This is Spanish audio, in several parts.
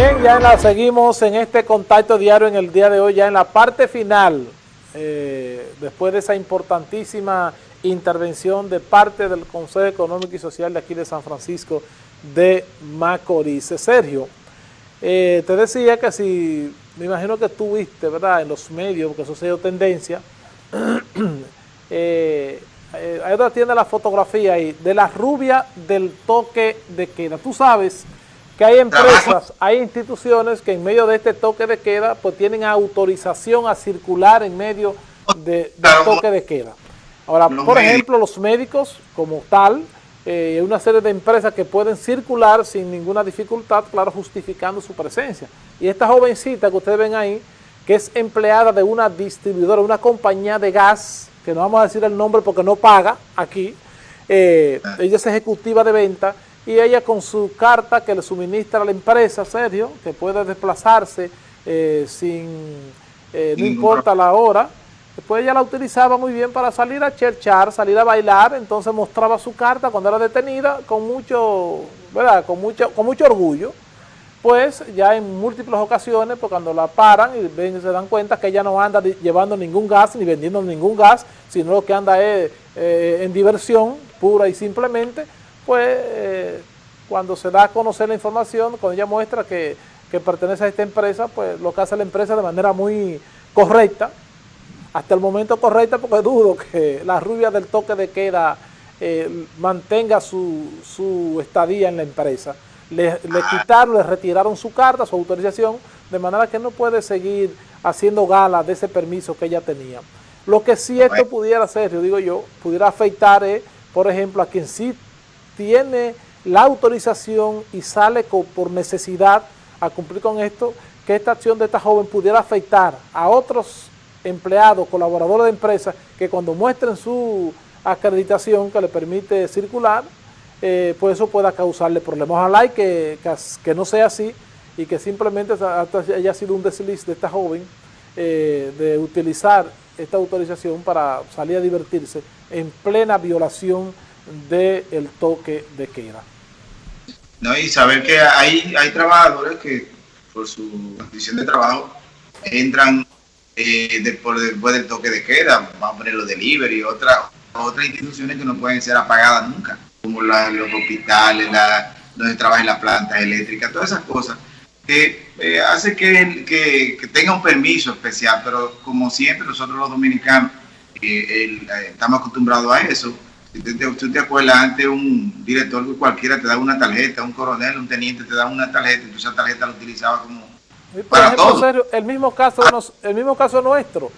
Bien, ya la, seguimos en este contacto diario en el día de hoy, ya en la parte final, eh, después de esa importantísima intervención de parte del Consejo Económico y Social de aquí de San Francisco de Macorís. Sergio, eh, te decía que si, me imagino que tú viste, ¿verdad?, en los medios, porque eso se dio tendencia, eh, eh, ahí tiene la fotografía ahí, de la rubia del toque de queda. Tú sabes que hay empresas, hay instituciones que en medio de este toque de queda, pues tienen autorización a circular en medio de, del toque de queda. Ahora, por ejemplo, los médicos como tal, eh, una serie de empresas que pueden circular sin ninguna dificultad, claro, justificando su presencia. Y esta jovencita que ustedes ven ahí, que es empleada de una distribuidora, una compañía de gas, que no vamos a decir el nombre porque no paga aquí, eh, ah. ella es ejecutiva de venta, y ella con su carta que le suministra a la empresa, Sergio, que puede desplazarse eh, sin, eh, no importa la hora, después ella la utilizaba muy bien para salir a cherchar, salir a bailar, entonces mostraba su carta cuando era detenida con mucho, ¿verdad? Con mucho, con mucho orgullo, pues ya en múltiples ocasiones, pues cuando la paran y ven, se dan cuenta que ella no anda llevando ningún gas ni vendiendo ningún gas, sino lo que anda es eh, en diversión pura y simplemente, pues eh, cuando se da a conocer la información, cuando ella muestra que, pertenece a esta empresa, pues lo que hace la empresa de manera muy correcta, hasta el momento correcta porque dudo que la rubia del toque de queda eh, mantenga su, estadía en la empresa. Le, le, quitaron, le retiraron su carta, su autorización, de manera que no puede seguir haciendo gala de ese permiso que ella tenía. Lo que sí esto pudiera hacer, yo digo yo, pudiera afectar, por ejemplo, a quien sí tiene la autorización y sale por necesidad a cumplir con esto, que esta acción de esta joven pudiera afectar a otros empleados, colaboradores de empresas, que cuando muestren su acreditación que le permite circular, eh, pues eso pueda causarle problemas. Ojalá y que, que, no sea así y que simplemente haya sido un desliz de esta joven eh, de utilizar esta autorización para salir a divertirse en plena violación del toque de queda. No, y saber que hay, hay trabajadores que por su condición de trabajo entran eh, después, del toque de queda, vamos a poner los delivery, otras otras instituciones que no pueden ser apagadas nunca, como los hospitales, la, donde trabajan las plantas eléctricas, todas esas cosas que eh, hace que, que, tenga un permiso especial, pero como siempre nosotros los dominicanos eh, estamos acostumbrados a eso, ¿Tú te, acuerdas? Antes un director cualquiera te daba una tarjeta, un coronel, un teniente te daba una tarjeta, y esa tarjeta la utilizaba como para todo. el mismo caso, el mismo caso nuestro,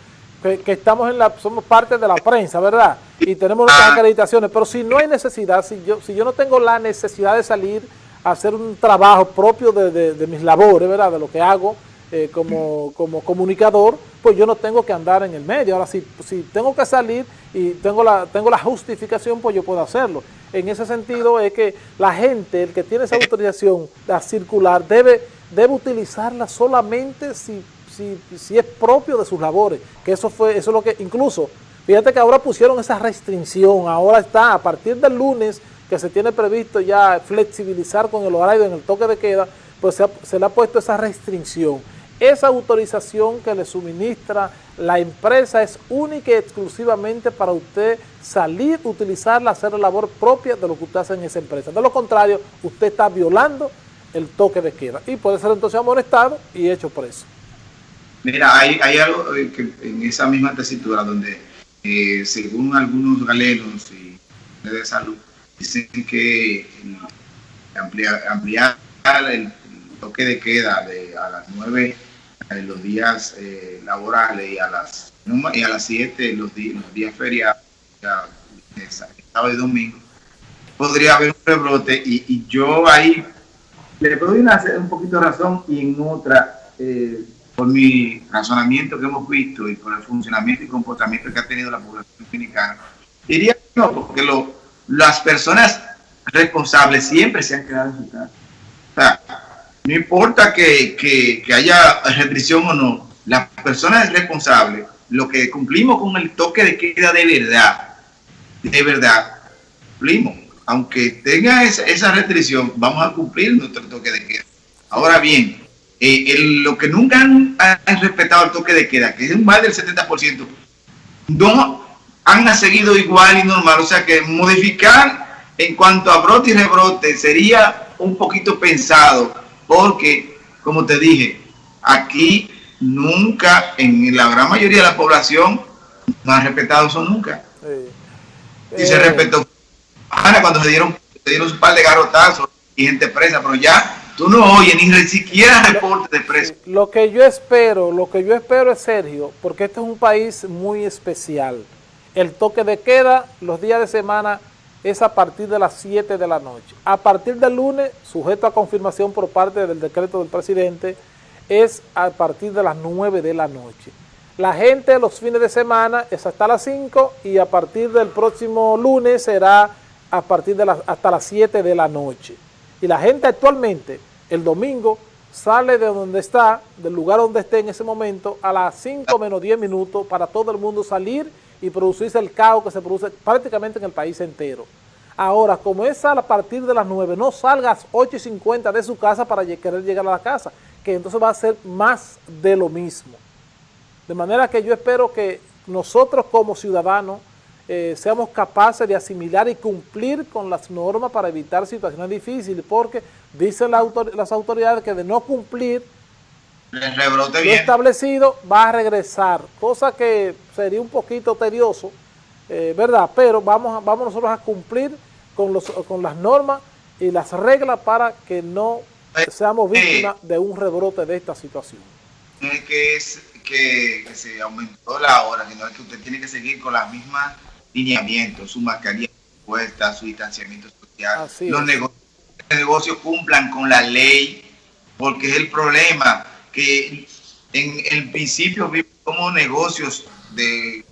que, estamos en la, somos parte de la prensa, ¿verdad? Y tenemos nuestras ah. acreditaciones, pero si no hay necesidad, si yo, si yo no tengo la necesidad de salir a hacer un trabajo propio de, de mis labores, ¿verdad? De lo que hago, eh, como, como, comunicador, pues yo no tengo que andar en el medio. Ahora, si, si tengo que salir y tengo la, tengo la justificación, pues yo puedo hacerlo. En ese sentido es que la gente, el que tiene esa autorización a circular, debe, debe utilizarla solamente si, si, si es propio de sus labores. Que eso fue, eso es lo que, incluso, fíjate que ahora pusieron esa restricción, ahora está, a partir del lunes, que se tiene previsto ya flexibilizar con el horario en el toque de queda, pues se, se le ha puesto esa restricción esa autorización que le suministra la empresa es única y exclusivamente para usted salir, utilizarla, hacer la labor propia de lo que usted hace en esa empresa. De lo contrario, usted está violando el toque de queda y puede ser entonces amonestado y hecho preso. Mira, hay, algo eh, en esa misma tesitura donde, eh, según algunos galenos y de salud, dicen que ampliar, ampliar el toque de queda de a las 9 en los días eh, laborales y a las y a las 7 los, los días feriados, sábado y domingo, podría haber un rebrote y, yo ahí le doy una, un poquito de razón y en otra, eh, por mi razonamiento que hemos visto y por el funcionamiento y comportamiento que ha tenido la población dominicana, diría que no, porque las personas responsables siempre se han quedado en su casa. No importa que, haya restricción o no, las personas responsables, lo que cumplimos con el toque de queda de verdad, de verdad, cumplimos. Aunque tenga esa, restricción, vamos a cumplir nuestro toque de queda. Ahora bien, eh, lo que nunca han, respetado el toque de queda, que es más del 70%, no han seguido igual y normal. O sea que modificar en cuanto a brote y rebrote sería un poquito pensado, porque, como te dije, aquí nunca, en la gran mayoría de la población, no han respetado eso nunca. Sí. se eh, respetó. cuando se dieron, se dieron un par de garrotazos y gente presa, pero ya Tú no oyes ni siquiera reporte de precio. Lo que yo espero, lo que yo espero es, Sergio, porque este es un país muy especial. El toque de queda los días de semana es a partir de las 7 de la noche. A partir del lunes, sujeto a confirmación por parte del decreto del presidente, es a partir de las 9 de la noche. La gente los fines de semana es hasta las 5 y a partir del próximo lunes será a partir de las, hasta las 7 de la noche. Y la gente actualmente, el domingo, sale de donde está, del lugar donde esté en ese momento, a las 5 menos 10 minutos para todo el mundo salir y producirse el caos que se produce prácticamente en el país entero. Ahora, como es a partir de las 9, no salgas 8 y 50 de su casa para querer llegar a la casa, que entonces va a ser más de lo mismo. De manera que yo espero que nosotros como ciudadanos eh, seamos capaces de asimilar y cumplir con las normas para evitar situaciones difíciles, porque dicen las autoridades que de no cumplir lo establecido va a regresar, cosa que sería un poquito tedioso, eh, ¿verdad? Pero vamos, vamos nosotros a cumplir con, los, con las normas y las reglas para que no seamos víctimas de un rebrote de esta situación. que es que, que se aumentó la hora, sino es que usted tiene que seguir con las mismas lineamientos, su mascarilla puesta, su distanciamiento social, los negocios, cumplan con la ley, porque es el problema que en el principio vimos como negocios de,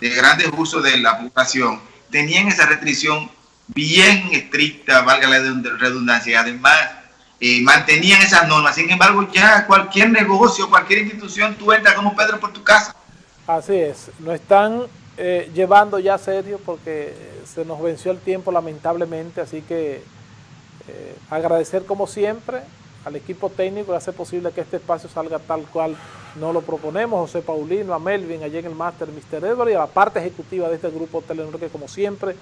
de grandes usos de la población tenían esa restricción bien estricta, valga la redundancia, y además eh, mantenían esas normas. Sin embargo, ya cualquier negocio, cualquier institución, tú entras como Pedro por tu casa. Así es, no están eh, llevando ya serio porque se nos venció el tiempo lamentablemente, así que eh, agradecer como siempre al equipo técnico que hace posible que este espacio salga tal cual no lo proponemos, José Paulino, a Melvin, allí en el máster, Mr. Edward y a la parte ejecutiva de este grupo Telenor que como siempre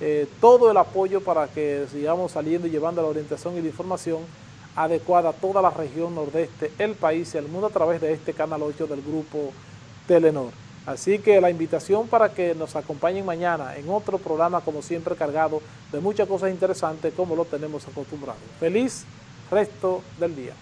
eh, todo el apoyo para que sigamos saliendo y llevando la orientación y la información adecuada a toda la región nordeste, el país y el mundo a través de este canal 8 del grupo Telenor. Así que la invitación para que nos acompañen mañana en otro programa, como siempre, cargado de muchas cosas interesantes como lo tenemos acostumbrado. Feliz resto del día.